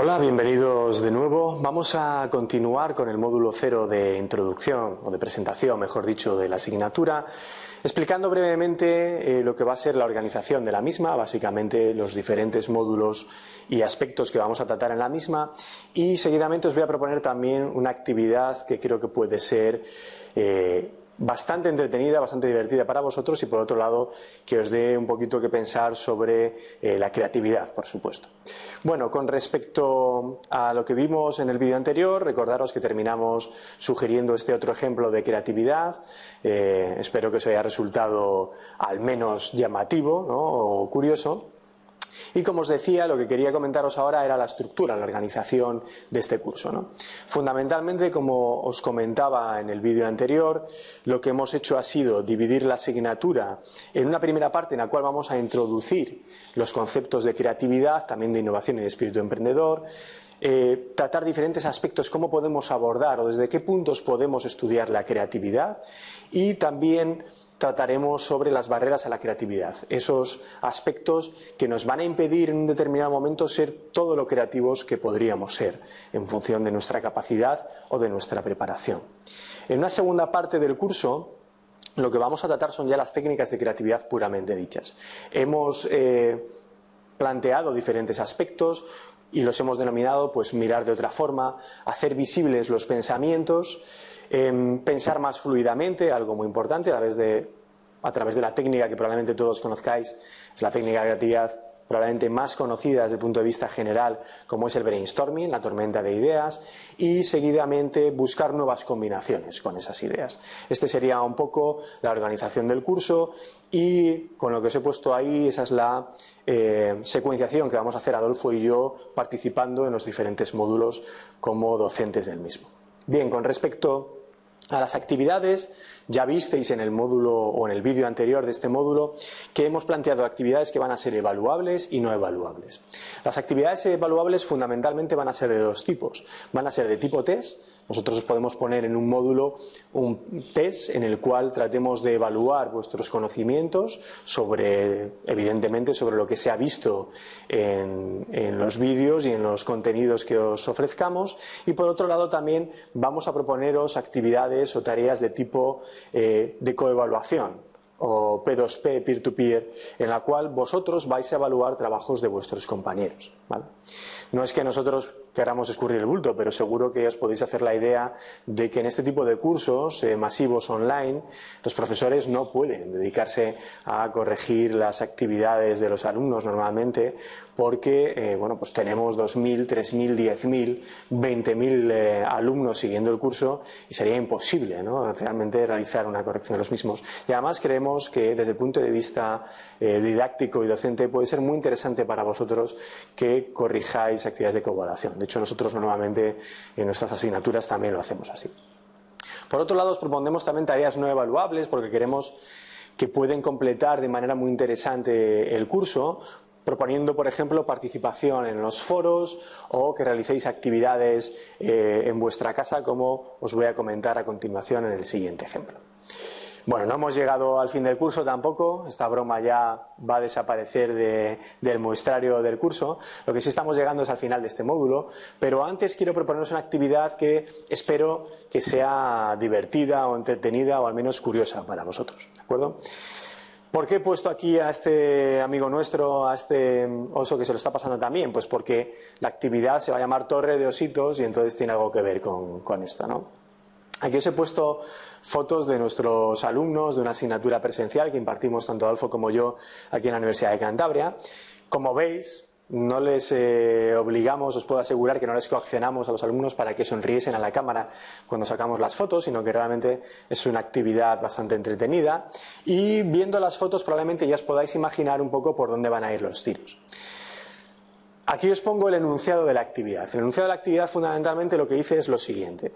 Hola, bienvenidos de nuevo. Vamos a continuar con el módulo cero de introducción o de presentación, mejor dicho, de la asignatura, explicando brevemente eh, lo que va a ser la organización de la misma, básicamente los diferentes módulos y aspectos que vamos a tratar en la misma y seguidamente os voy a proponer también una actividad que creo que puede ser eh, bastante entretenida, bastante divertida para vosotros y por otro lado que os dé un poquito que pensar sobre eh, la creatividad, por supuesto. Bueno, con respecto a lo que vimos en el vídeo anterior, recordaros que terminamos sugiriendo este otro ejemplo de creatividad. Eh, espero que os haya resultado al menos llamativo o curioso. Y como os decía, lo que quería comentaros ahora era la estructura, la organización de este curso. Fundamentalmente, como os comentaba en el vídeo anterior, lo que hemos hecho ha sido dividir la asignatura en una primera parte en la cual vamos a introducir los conceptos de creatividad, también de innovación y de espíritu emprendedor, eh, tratar diferentes aspectos, cómo podemos abordar o desde qué puntos podemos estudiar la creatividad y también trataremos sobre las barreras a la creatividad, esos aspectos que nos van a impedir en un determinado momento ser todo lo creativos que podríamos ser en función de nuestra capacidad o de nuestra preparación. En una segunda parte del curso lo que vamos a tratar son ya las técnicas de creatividad puramente dichas. Hemos eh, planteado diferentes aspectos, y los hemos denominado pues mirar de otra forma, hacer visibles los pensamientos, em, pensar más fluidamente, algo muy importante, a través, de, a través de la técnica que probablemente todos conozcáis, es la técnica de creatividad probablemente más conocida desde el punto de vista general, como es el brainstorming, la tormenta de ideas, y seguidamente buscar nuevas combinaciones con esas ideas. Este sería un poco la organización del curso y con lo que os he puesto ahí, esa es la eh, secuenciación que vamos a hacer Adolfo y yo participando en los diferentes módulos como docentes del mismo. Bien, con respecto a las actividades, ya visteis en el módulo o en el vídeo anterior de este módulo que hemos planteado actividades que van a ser evaluables y no evaluables. Las actividades evaluables fundamentalmente van a ser de dos tipos. Van a ser de tipo test, nosotros os podemos poner en un módulo un test en el cual tratemos de evaluar vuestros conocimientos sobre, evidentemente, sobre lo que se ha visto en, los vídeos y en los contenidos que os ofrezcamos. Y por otro lado también vamos a proponeros actividades o tareas de tipo eh, de coevaluación o P2P, peer-to-peer, en la cual vosotros vais a evaluar trabajos de vuestros compañeros. No es que nosotros queramos escurrir el bulto, pero seguro que os podéis hacer la idea de que en este tipo de cursos eh, masivos online los profesores no pueden dedicarse a corregir las actividades de los alumnos normalmente porque eh, bueno, pues tenemos 2.000, 3.000, 10.000, 20.000 alumnos siguiendo el curso y sería imposible ¿no? realmente realizar una corrección de los mismos. Y además creemos que desde el punto de vista eh, didáctico y docente puede ser muy interesante para vosotros que corrijáis actividades de coevaluación. De hecho, nosotros normalmente en nuestras asignaturas también lo hacemos así. Por otro lado, os proponemos también tareas no evaluables porque queremos que pueden completar de manera muy interesante el curso, proponiendo, por ejemplo, participación en los foros o que realicéis actividades eh, en vuestra casa, como os voy a comentar a continuación en el siguiente ejemplo. Bueno, no hemos llegado al fin del curso tampoco, esta broma ya va a desaparecer del muestrario del curso, lo que sí estamos llegando es al final de este módulo, pero antes quiero proponeros una actividad que espero que sea divertida o entretenida o al menos curiosa para vosotros, ¿de acuerdo? ¿Por qué he puesto aquí a este amigo nuestro, a este oso que se lo está pasando también? Pues porque la actividad se va a llamar Torre de Ositos y entonces tiene algo que ver con, con esto, ¿no? Aquí os he puesto fotos de nuestros alumnos de una asignatura presencial que impartimos tanto Adolfo como yo aquí en la Universidad de Cantabria. Como veis, no les eh, obligamos, os puedo asegurar que no les coaccionamos a los alumnos para que sonriesen a la cámara cuando sacamos las fotos, sino que realmente es una actividad bastante entretenida. Y viendo las fotos probablemente ya os podáis imaginar un poco por dónde van a ir los tiros. Aquí os pongo el enunciado de la actividad. El enunciado de la actividad fundamentalmente lo que dice es lo siguiente.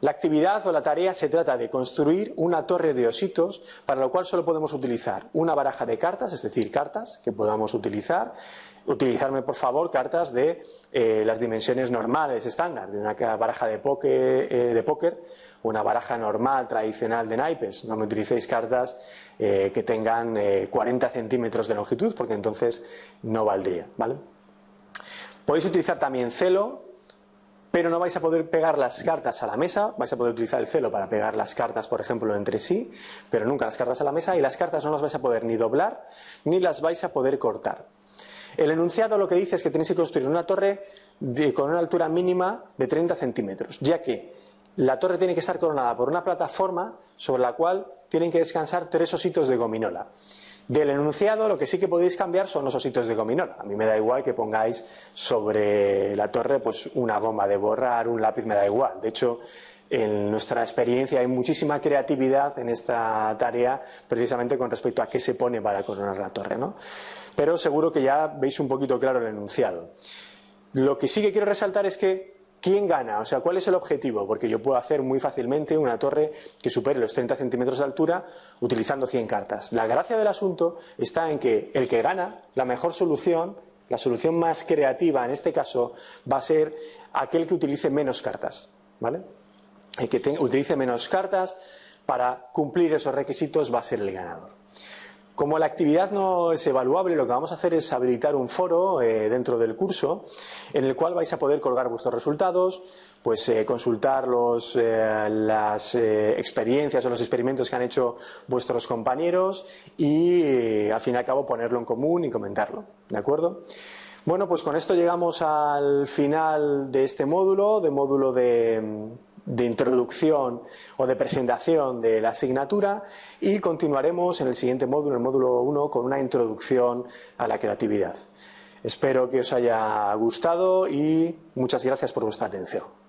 La actividad o la tarea se trata de construir una torre de ositos para lo cual solo podemos utilizar una baraja de cartas, es decir, cartas que podamos utilizar. Utilizarme, por favor, cartas de eh, las dimensiones normales, estándar, de una baraja de póker, eh, de póker, una baraja normal, tradicional de naipes. No me utilicéis cartas eh, que tengan 40 centímetros de longitud porque entonces no valdría, ¿vale? Podéis utilizar también celo, pero no vais a poder pegar las cartas a la mesa, vais a poder utilizar el celo para pegar las cartas, por ejemplo, entre sí, pero nunca las cartas a la mesa y las cartas no las vais a poder ni doblar ni las vais a poder cortar. El enunciado lo que dice es que tenéis que construir una torre con una altura mínima de 30 centímetros, ya que la torre tiene que estar coronada por una plataforma sobre la cual tienen que descansar tres ositos de gominola. Del enunciado lo que sí que podéis cambiar son los ositos de gominola. A mí me da igual que pongáis sobre la torre pues una goma de borrar, un lápiz, me da igual. De hecho, en nuestra experiencia hay muchísima creatividad en esta tarea precisamente con respecto a qué se pone para coronar la torre. ¿no? Pero seguro que ya veis un poquito claro el enunciado. Lo que sí que quiero resaltar es que ¿Quién gana? O sea, ¿cuál es el objetivo? Porque yo puedo hacer muy fácilmente una torre que supere los 30 centímetros de altura utilizando 100 cartas. La gracia del asunto está en que el que gana, la mejor solución, la solución más creativa en este caso, va a ser aquel que utilice menos cartas. ¿Vale? El que utilice menos cartas para cumplir esos requisitos va a ser el ganador. Como la actividad no es evaluable, lo que vamos a hacer es habilitar un foro eh, dentro del curso en el cual vais a poder colgar vuestros resultados, pues eh, consultar eh, las experiencias o los experimentos que han hecho vuestros compañeros y al fin y al cabo ponerlo en común y comentarlo. ¿De acuerdo? Bueno, pues con esto llegamos al final de este módulo, de módulo de de introducción o de presentación de la asignatura y continuaremos en el siguiente módulo, el módulo 1, con una introducción a la creatividad. Espero que os haya gustado y muchas gracias por vuestra atención.